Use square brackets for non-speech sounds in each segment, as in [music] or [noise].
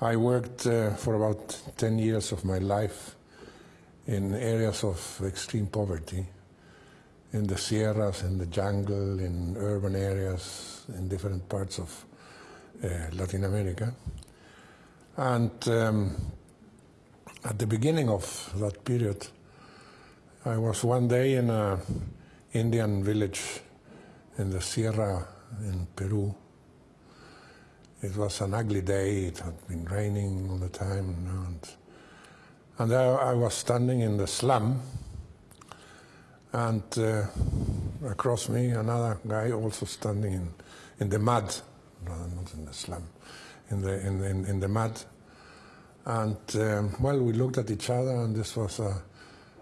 I worked uh, for about 10 years of my life in areas of extreme poverty, in the Sierras, in the jungle, in urban areas, in different parts of uh, Latin America. And um, at the beginning of that period, I was one day in an Indian village in the Sierra in Peru. It was an ugly day, it had been raining all the time. And, and there I was standing in the slum, and uh, across me another guy also standing in, in the mud, no, not in the slum, in the, in, in, in the mud. And um, well, we looked at each other, and this was a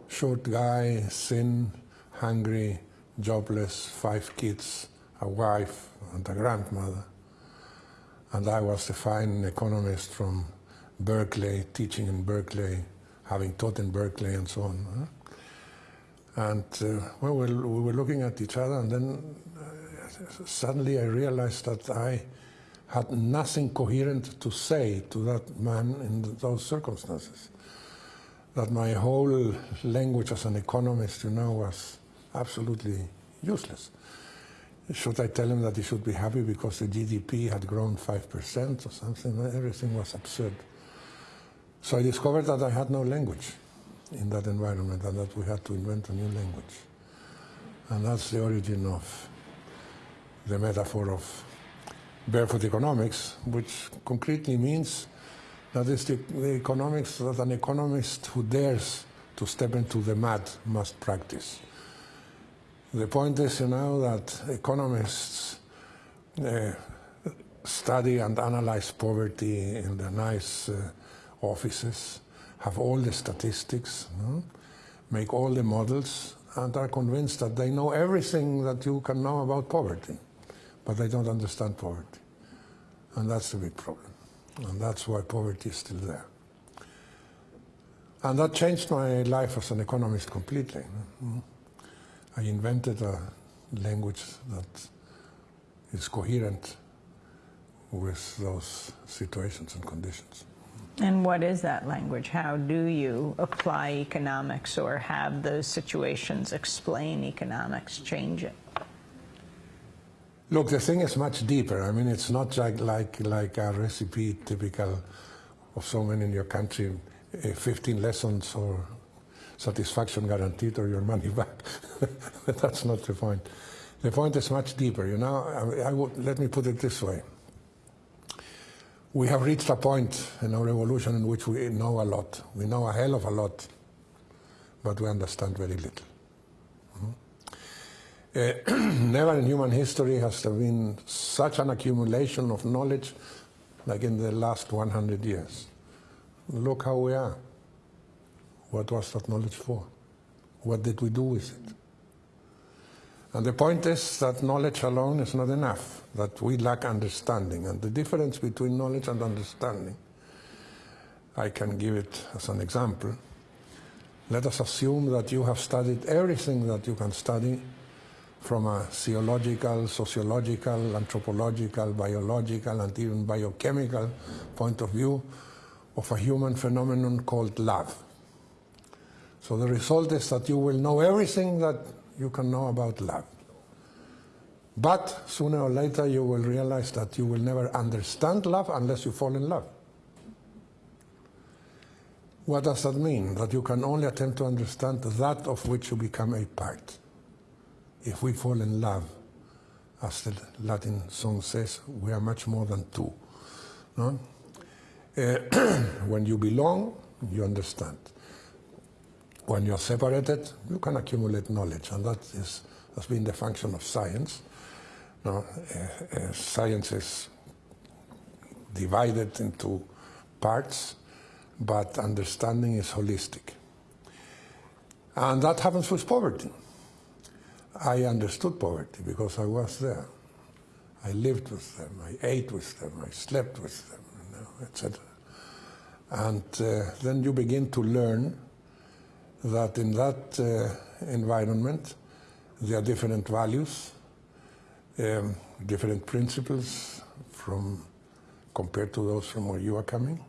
short guy, thin, hungry, jobless, five kids, a wife, and a grandmother. And I was a fine economist from Berkeley, teaching in Berkeley, having taught in Berkeley, and so on. And uh, well, we were looking at each other, and then uh, suddenly I realized that I had nothing coherent to say to that man in those circumstances. That my whole language as an economist, you know, was absolutely useless. Should I tell him that he should be happy because the GDP had grown 5% or something? Everything was absurd. So I discovered that I had no language in that environment and that we had to invent a new language. And that's the origin of the metaphor of barefoot economics, which concretely means that is the, the economics that an economist who dares to step into the mud must practice. The point is, you know, that economists uh, study and analyze poverty in the nice uh, offices, have all the statistics, no? make all the models, and are convinced that they know everything that you can know about poverty, but they don't understand poverty. And that's the big problem. And that's why poverty is still there. And that changed my life as an economist completely. I invented a language that is coherent with those situations and conditions. And what is that language? How do you apply economics or have those situations explain economics, change it? Look, the thing is much deeper. I mean, it's not like, like, like a recipe typical of so many in your country, uh, 15 lessons or satisfaction guaranteed or your money [laughs] back. That's not the point. The point is much deeper. You know, I, I would, let me put it this way. We have reached a point in our evolution in which we know a lot. We know a hell of a lot, but we understand very little. Uh, [clears throat] never in human history has there been such an accumulation of knowledge like in the last 100 years. Look how we are. What was that knowledge for? What did we do with it? And the point is that knowledge alone is not enough, that we lack understanding. And the difference between knowledge and understanding, I can give it as an example. Let us assume that you have studied everything that you can study from a theological, sociological, anthropological, biological, and even biochemical point of view of a human phenomenon called love. So the result is that you will know everything that you can know about love. But sooner or later you will realize that you will never understand love unless you fall in love. What does that mean? That you can only attempt to understand that of which you become a part. If we fall in love, as the Latin song says, we are much more than two. No? Uh, [clears throat] when you belong, you understand when you're separated, you can accumulate knowledge, and that is, has been the function of science. Now, uh, uh, science is divided into parts, but understanding is holistic. And that happens with poverty. I understood poverty because I was there. I lived with them, I ate with them, I slept with them, you know, etc. And uh, then you begin to learn that in that uh, environment there are different values, um, different principles from compared to those from where you are coming,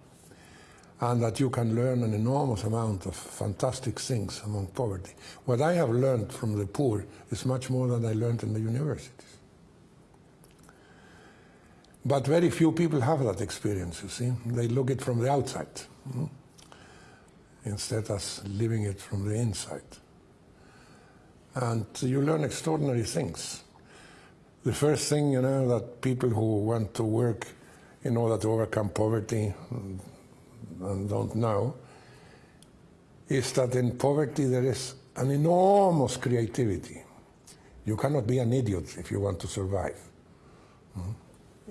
and that you can learn an enormous amount of fantastic things among poverty. What I have learned from the poor is much more than I learned in the universities. But very few people have that experience, you see. They look it from the outside hmm? Instead of living it from the inside. And you learn extraordinary things. The first thing, you know, that people who want to work in order to overcome poverty and don't know is that in poverty there is an enormous creativity. You cannot be an idiot if you want to survive. Hmm?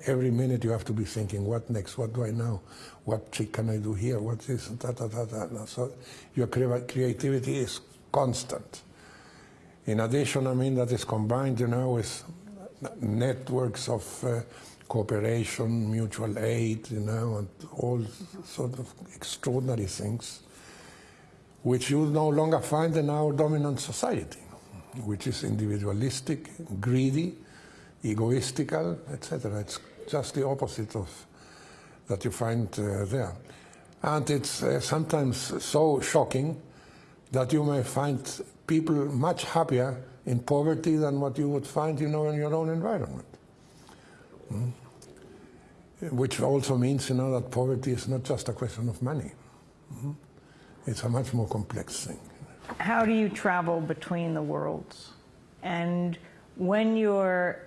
Every minute you have to be thinking, what next? What do I know? What trick can I do here? What is da, da, da, da. So your creativity is constant. In addition, I mean, that is combined, you know, with networks of uh, cooperation, mutual aid, you know, and all sort of extraordinary things, which you no longer find in our dominant society, which is individualistic, greedy, egoistical, etc. It's just the opposite of that you find uh, there. And it's uh, sometimes so shocking that you may find people much happier in poverty than what you would find you know, in your own environment. Mm. Which also means you know, that poverty is not just a question of money. Mm. It's a much more complex thing. How do you travel between the worlds? And when you're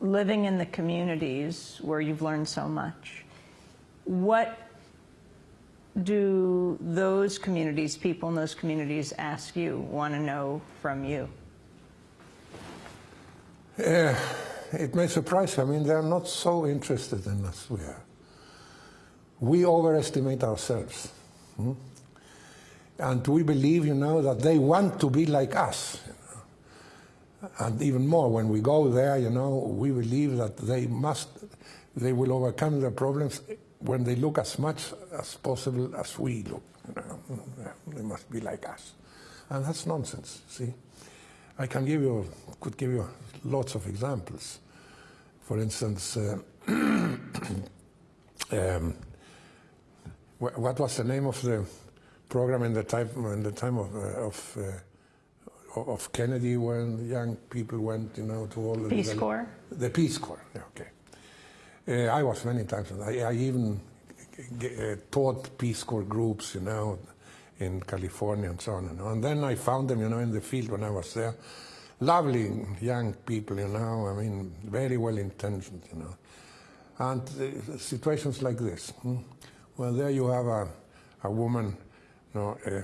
living in the communities where you've learned so much, what do those communities, people in those communities ask you, want to know from you? Uh, it may surprise you. I mean, they're not so interested in us we are. We overestimate ourselves. Hmm? And we believe, you know, that they want to be like us. And even more, when we go there, you know, we believe that they must, they will overcome their problems when they look as much as possible as we look. They must be like us. And that's nonsense, see? I can give you, could give you lots of examples. For instance, uh, [clears throat] um, what was the name of the program in the time, in the time of, uh, of uh, of Kennedy when young people went, you know, to all the Peace Corps. The Peace Corps. Yeah, okay. Uh, I was many times. I, I even uh, taught Peace Corps groups, you know, in California and so on. You know. And then I found them, you know, in the field when I was there. Lovely young people, you know. I mean, very well intentioned, you know. And uh, situations like this. Hmm? Well, there you have a, a woman, you know, uh,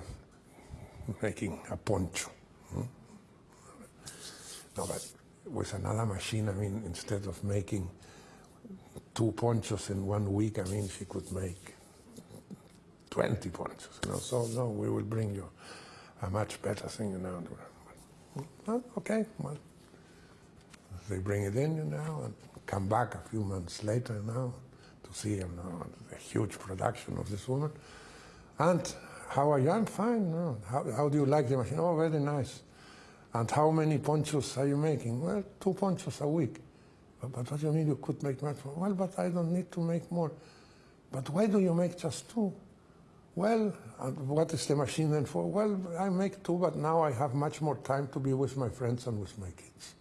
making a poncho no, but with another machine, I mean, instead of making two ponchos in one week, I mean, she could make 20 ponchos, you know. So, no, we will bring you a much better thing, you know. Well, okay, well, they bring it in, you know, and come back a few months later, know, to see, you know, the huge production of this woman. And how are you? I'm fine. No. How, how do you like the machine? Oh, very nice. And how many ponchos are you making? Well, two ponchos a week. But, but what do you mean you could make much more? Well, but I don't need to make more. But why do you make just two? Well, uh, what is the machine then for? Well, I make two, but now I have much more time to be with my friends and with my kids.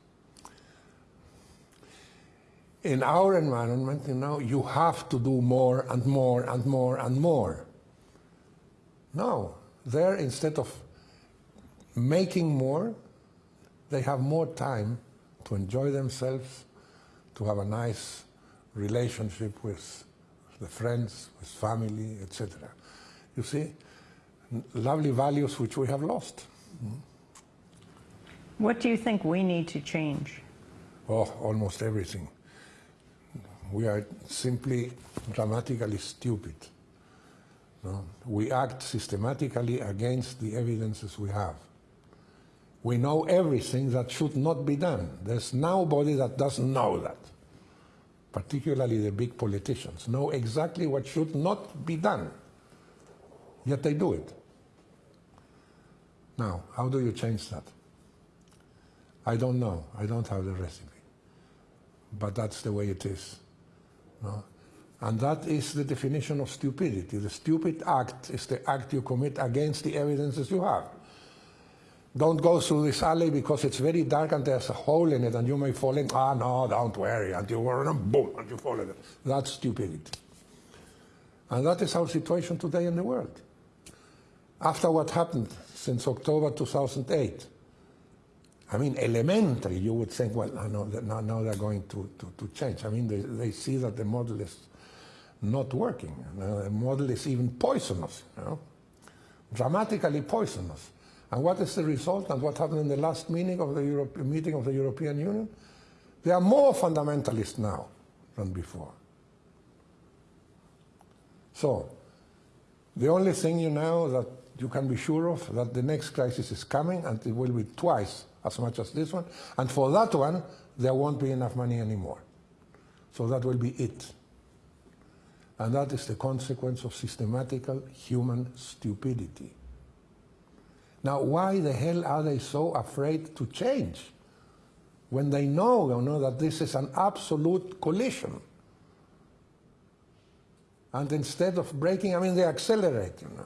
In our environment, you know, you have to do more and more and more and more. No, there instead of making more, they have more time to enjoy themselves, to have a nice relationship with the friends, with family, etc. You see, lovely values which we have lost. What do you think we need to change? Oh, almost everything. We are simply dramatically stupid. No? We act systematically against the evidences we have. We know everything that should not be done. There's nobody that doesn't know that. Particularly the big politicians know exactly what should not be done. Yet they do it. Now, how do you change that? I don't know. I don't have the recipe. But that's the way it is. No? And that is the definition of stupidity. The stupid act is the act you commit against the evidences you have. Don't go through this alley because it's very dark and there's a hole in it and you may fall in. Ah, no, don't worry. And you run and boom, and you fall in it. That's stupidity. And that is our situation today in the world. After what happened since October 2008, I mean, elementary, you would think, well, no, now, now they're going to, to, to, change. I mean, they, they see that the model is not working. the model is even poisonous, you know? dramatically poisonous. And what is the result and what happened in the last meeting of the, Europe, meeting of the European Union? They are more fundamentalist now than before. So, the only thing you know that you can be sure of that the next crisis is coming and it will be twice as much as this one. And for that one, there won't be enough money anymore. So that will be it. And that is the consequence of systematical human stupidity. Now, why the hell are they so afraid to change when they know, you know that this is an absolute collision? And instead of braking, I mean, they accelerate, you know.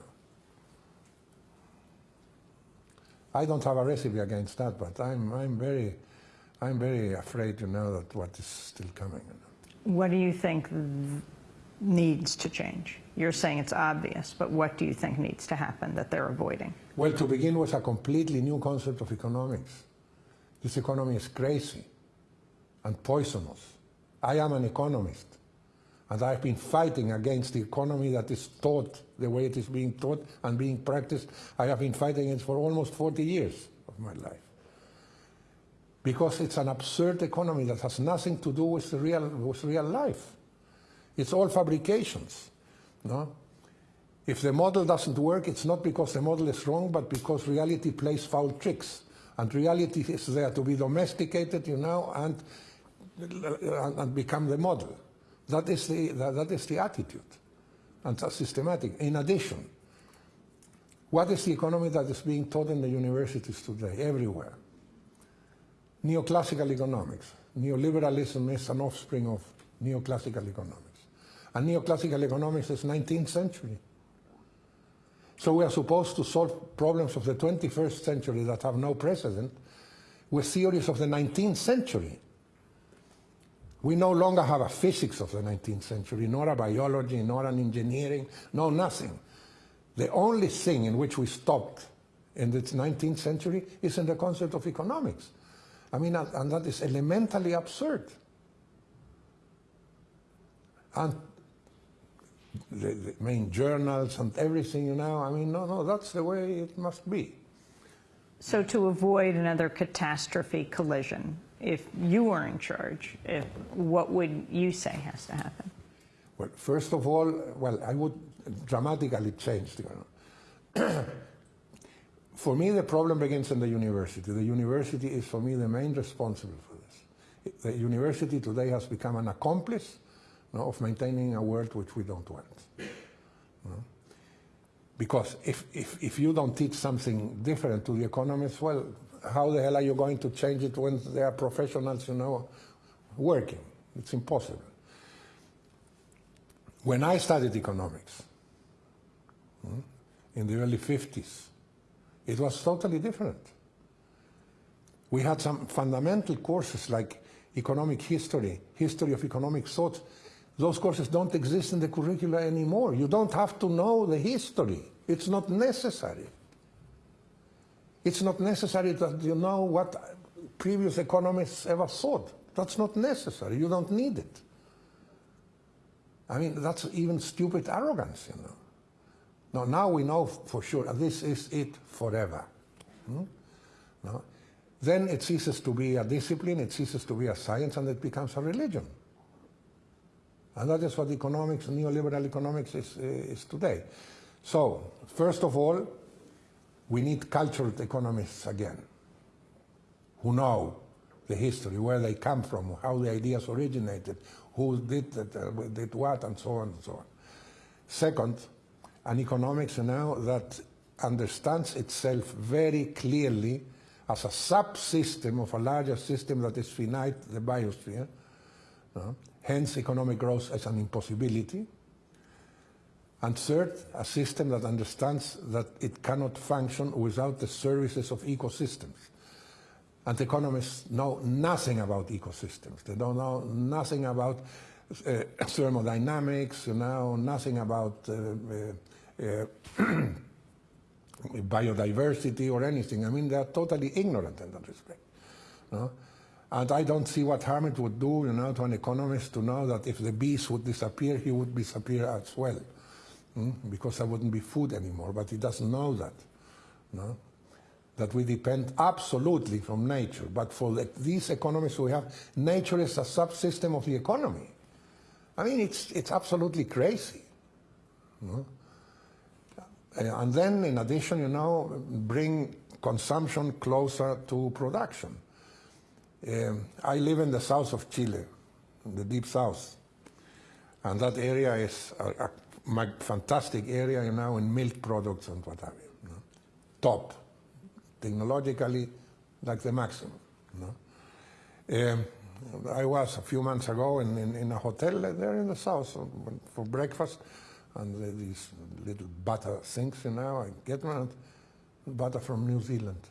I don't have a recipe against that, but I'm, I'm, very, I'm very afraid to know that what is still coming. You know. What do you think needs to change? You're saying it's obvious, but what do you think needs to happen that they're avoiding? Well, to begin with a completely new concept of economics. This economy is crazy and poisonous. I am an economist, and I've been fighting against the economy that is taught the way it is being taught and being practiced. I have been fighting it for almost 40 years of my life. Because it's an absurd economy that has nothing to do with real, with real life. It's all fabrications. No? If the model doesn't work, it's not because the model is wrong, but because reality plays foul tricks. And reality is there to be domesticated, you know, and, and become the model. That is the, that, is the attitude and systematic. In addition, what is the economy that is being taught in the universities today, everywhere? Neoclassical economics. Neoliberalism is an offspring of neoclassical economics. And neoclassical economics is 19th century. So we are supposed to solve problems of the 21st century that have no precedent with theories of the 19th century. We no longer have a physics of the 19th century, nor a biology, nor an engineering, no nothing. The only thing in which we stopped in the 19th century is in the concept of economics. I mean, and that is elementally absurd. And the, the main journals and everything, you know, I mean, no, no, that's the way it must be. So to avoid another catastrophe collision, if you were in charge, if, what would you say has to happen? Well, first of all, well, I would dramatically change the. [clears throat] for me, the problem begins in the university. The university is, for me, the main responsible for this. The university today has become an accomplice of maintaining a world which we don't want. Because if, if, if you don't teach something different to the economists, well, how the hell are you going to change it when there are professionals, you know, working? It's impossible. When I studied economics hmm, in the early 50s, it was totally different. We had some fundamental courses like economic history, history of economic thought. Those courses don't exist in the curricula anymore. You don't have to know the history. It's not necessary. It's not necessary that you know what previous economists ever thought. That's not necessary. You don't need it. I mean, that's even stupid arrogance, you know. No, now we know for sure this is it forever. Hmm? No? Then it ceases to be a discipline, it ceases to be a science, and it becomes a religion. And that is what economics, neoliberal economics is, is today. So, first of all, we need cultured economists again, who know the history, where they come from, how the ideas originated, who did, that, uh, did what, and so on and so on. Second, an economics now that understands itself very clearly as a subsystem of a larger system that is finite, the biosphere, hence economic growth as an impossibility. And third, a system that understands that it cannot function without the services of ecosystems. And economists know nothing about ecosystems. They don't know nothing about uh, [coughs] thermodynamics, you know, nothing about uh, uh, [coughs] biodiversity or anything. I mean, they are totally ignorant in that respect. And I don't see what harm it would do, you know, to an economist to know that if the bees would disappear, he would disappear as well, mm? because there wouldn't be food anymore. But he doesn't know that, no? that we depend absolutely from nature. But for the, these economists we have, nature is a subsystem of the economy. I mean, it's, it's absolutely crazy. No? And then, in addition, you know, bring consumption closer to production. Um, I live in the south of Chile, the deep south, and that area is a, a fantastic area, you know, in milk products and what have you. Top, technologically, like the maximum. Um, I was a few months ago in, in, in, a hotel there in the south for breakfast, and these little butter things, you know, I get one, butter from New Zealand.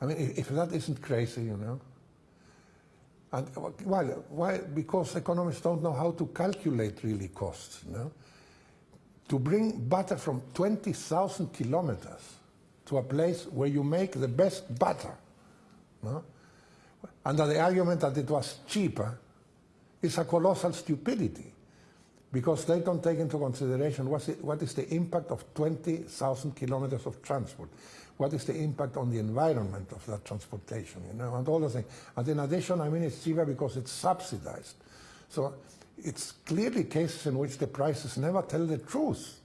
I mean, if that isn't crazy, you know. And uh, why? Why? Because economists don't know how to calculate really costs. You know? To bring butter from 20,000 kilometers to a place where you make the best butter, no? under the argument that it was cheaper, is a colossal stupidity because they don't take into consideration what's what is the impact of 20,000 kilometers of transport what is the impact on the environment of that transportation, you know, and all those things. And in addition, I mean, it's cheaper because it's subsidized. So it's clearly cases in which the prices never tell the truth.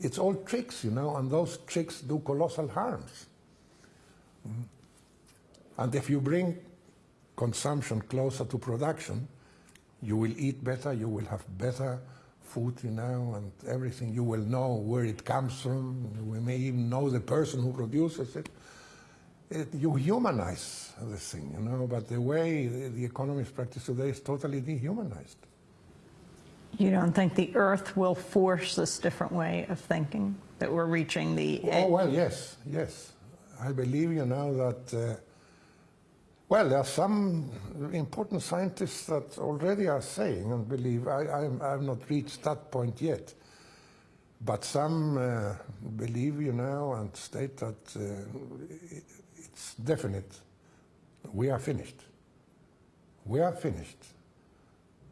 It's all tricks, you know, and those tricks do colossal harms. Mm. And if you bring consumption closer to production, you will eat better, you will have better food, you know, and everything. You will know where it comes from. We may even know the person who produces it. it you humanize the thing, you know, but the way the, the economists practice today is totally dehumanized. You don't think the earth will force this different way of thinking, that we're reaching the... Oh, well, yes, yes. I believe, you know, that uh, well, there are some important scientists that already are saying and believe, I, have not reached that point yet, but some uh, believe, you know, and state that uh, it's definite. We are finished. We are finished.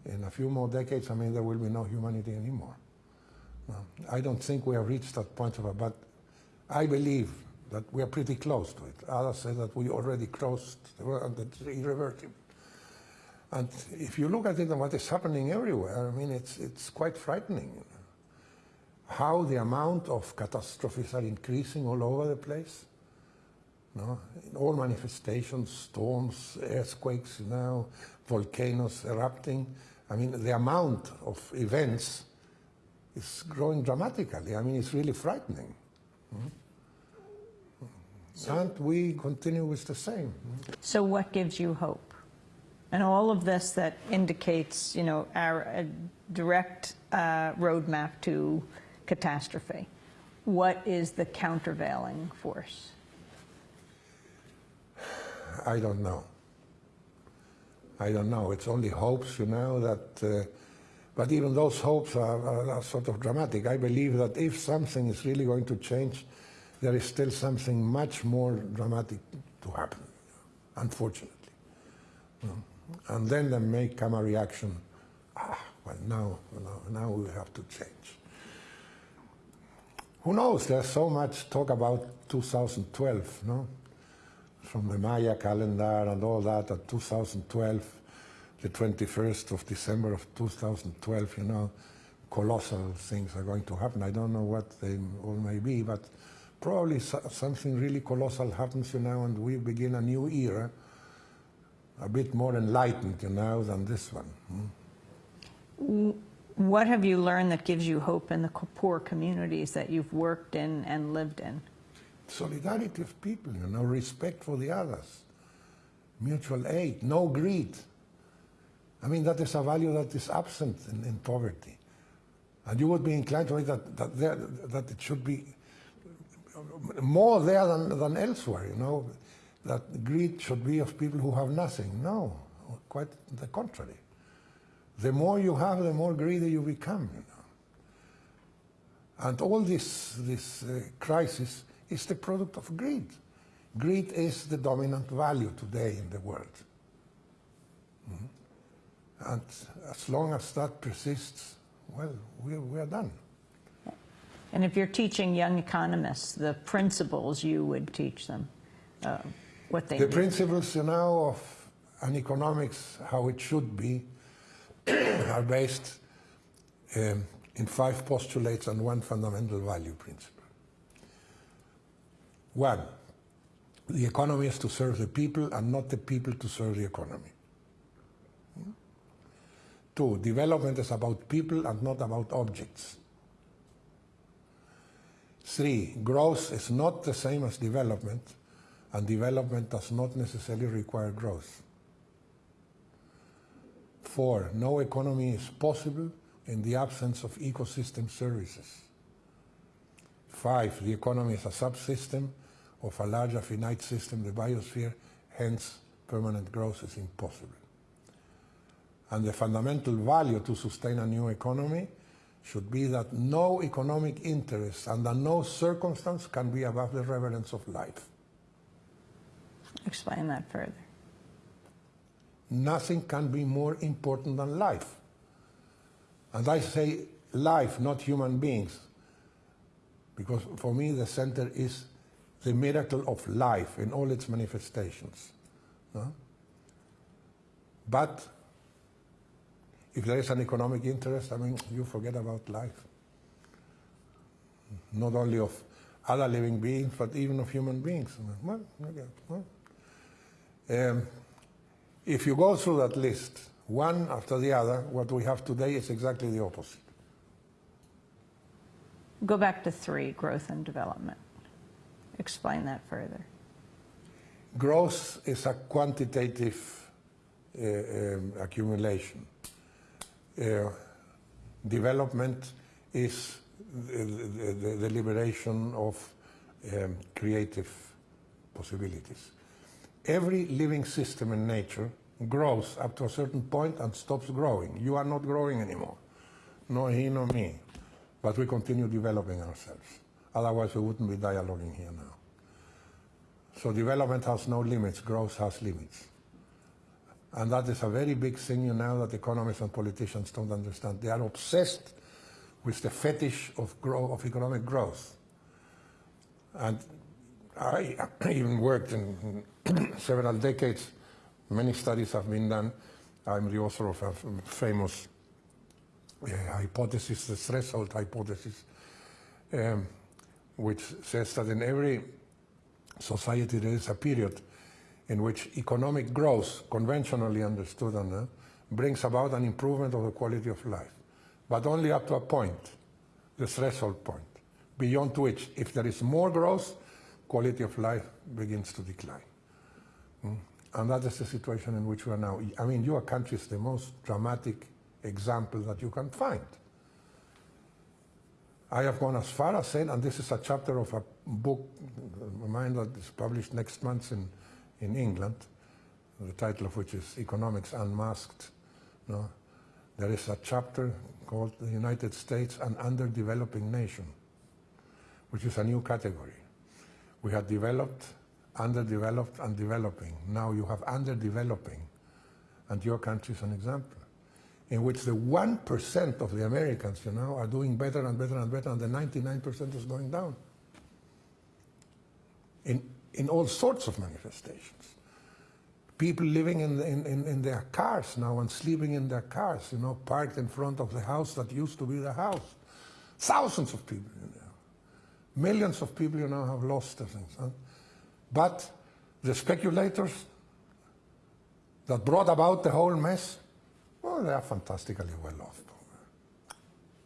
In a few more decades, I mean, there will be no humanity anymore. I don't think we have reached that point of it, but I believe that we are pretty close to it. Others say that we already crossed the irreversible. And if you look at it and what is happening everywhere, I mean, it's, it's quite frightening. How the amount of catastrophes are increasing all over the place. No? In all manifestations, storms, earthquakes, know, volcanoes erupting. I mean, the amount of events is growing dramatically. I mean, it's really frightening. Mm -hmm. And we continue with the same. So what gives you hope? And all of this that indicates, you know, our direct uh, roadmap to catastrophe. What is the countervailing force? I don't know. I don't know. It's only hopes, you know, that, uh, but even those hopes are, are, are, sort of dramatic. I believe that if something is really going to change, there is still something much more dramatic to happen, unfortunately. And then there may come a reaction, ah, well, now, now, now we have to change. Who knows, there's so much talk about 2012, no? From the Maya calendar and all that, at 2012, the 21st of December of 2012, you know, colossal things are going to happen. I don't know what they all may be, but probably something really colossal happens, you know, and we begin a new era, a bit more enlightened, you know, than this one. Hmm? What have you learned that gives you hope in the poor communities that you've worked in and lived in? Solidarity of people, you know, respect for the others, mutual aid, no greed. I mean, that is a value that is absent in, in poverty. And you would be inclined to think that, that, there, that it should be more there than, than elsewhere, you know, that greed should be of people who have nothing. No, quite the contrary. The more you have, the more greedy you become, you know. And all this, this uh, crisis is the product of greed. Greed is the dominant value today in the world. Mhm. And as long as that persists, well, we're, we are done. And if you're teaching young economists the principles you would teach them, uh, what they The do. principles, you know, of an economics, how it should be, [clears throat] are based um, in five postulates and one fundamental value principle. One, the economy is to serve the people and not the people to serve the economy. Two, development is about people and not about objects. Three, growth is not the same as development, and development does not necessarily require growth. Four, no economy is possible in the absence of ecosystem services. Five, the economy is a subsystem of a larger finite system, the biosphere, hence permanent growth is impossible. And the fundamental value to sustain a new economy should be that no economic interest under no circumstance can be above the reverence of life. Explain that further. Nothing can be more important than life. And I say life, not human beings, because for me the center is the miracle of life in all its manifestations. no? But if there is an economic interest, I mean, you forget about life. Not only of other living beings, but even of human beings. Well, okay, well. Um, if you go through that list, one after the other, what we have today is exactly the opposite. Go back to three, growth and development. Explain that further. Growth is a quantitative uh, um, accumulation. Uh, development is the, the, the- liberation of um, creative possibilities. Every living system in nature grows up to a certain point and stops growing. You are not growing anymore, nor he nor me, but we continue developing ourselves. Otherwise, we wouldn't be dialoguing here now. So development has no limits, growth has limits. And that is a very big thing you know that economists and politicians don't understand. They are obsessed with the fetish of, grow, of economic growth. And I [coughs] even worked in [coughs] several decades. Many studies have been done. I'm the author of a famous uh, hypothesis, the threshold hypothesis, um, which says that in every society there is a period in which economic growth, conventionally understood, brings about an improvement of the quality of life, but only up to a point, the threshold point, beyond which, if there is more growth, quality of life begins to decline. Mm. And that is the situation in which we are now. I mean, your country is the most dramatic example that you can find. I have gone as far as saying, and this is a chapter of a book of mine that is published next month in, in England, the title of which is Economics Unmasked. No? There is a chapter called The United States, an Underdeveloping Nation, which is a new category. We had developed, underdeveloped, and developing. Now you have underdeveloping, and your country is an example in which the 1% of the Americans, you know, are doing better and better and better, and the 99% is going down. In, in all sorts of manifestations. People living in, in, in, in their cars now and sleeping in their cars, you know, parked in front of the house that used to be the house. Thousands of people, you know. Millions of people, you know, have lost their things. Huh? But the speculators that brought about the whole mess, well, they are fantastically well off.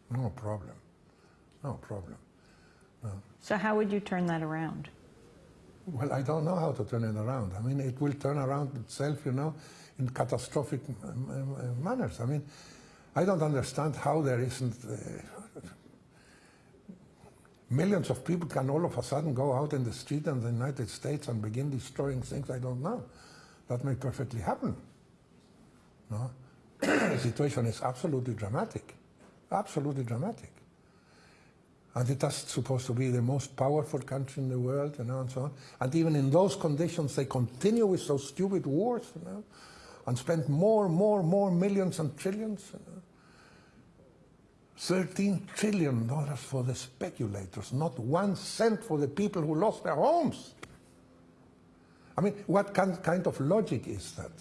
No problem. No problem. So how would you turn that around? Well, I don't know how to turn it around. I mean, it will turn around itself, you know, in catastrophic manners. I mean, I don't understand how there isn't. Uh, millions of people can all of a sudden go out in the street in the United States and begin destroying things. I don't know. That may perfectly happen. No? [coughs] the situation is absolutely dramatic. Absolutely dramatic. And it is supposed to be the most powerful country in the world, you know, and so on. And even in those conditions, they continue with those stupid wars, you know, and spend more, more, more millions and trillions. You know. 13 trillion dollars for the speculators, not one cent for the people who lost their homes. I mean, what kind, kind of logic is that?